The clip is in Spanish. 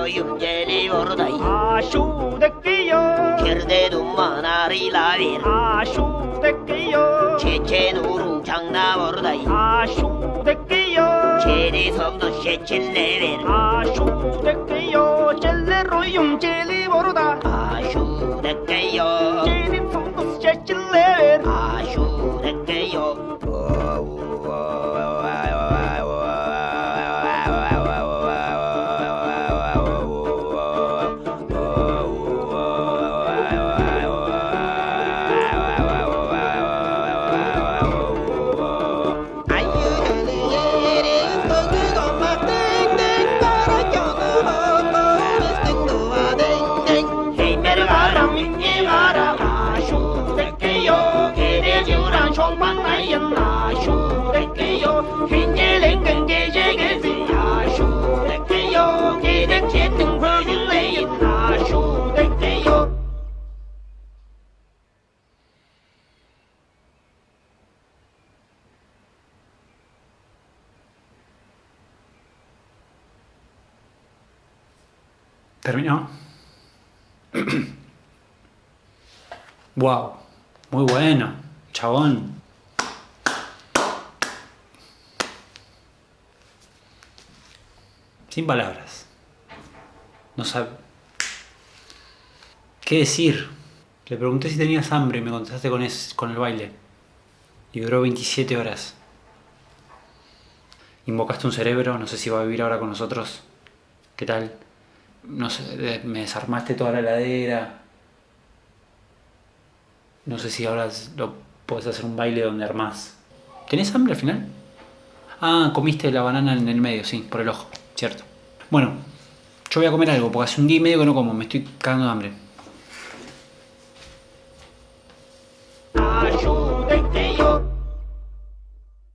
Dayım geliyor day Aşu döküyor Kirde dumanlarıyla bir Aşu döküyor Çeçen uru canla orday Aşu döküyor Çeli somdu şeçinle bir Aşu döküyor Çelle royum çeli orada Aşu döküyor ¿Terminó? wow, muy bueno, chabón. Sin palabras. No sabe. ¿Qué decir? Le pregunté si tenías hambre y me contestaste con, con el baile. Y duró 27 horas. Invocaste un cerebro, no sé si va a vivir ahora con nosotros. ¿Qué tal? No sé, me desarmaste toda la heladera. No sé si ahora lo puedes hacer un baile donde armás. ¿Tenés hambre al final? Ah, comiste la banana en el medio, sí, por el ojo, cierto. Bueno, yo voy a comer algo, porque hace un día y medio que no como, me estoy cagando de hambre.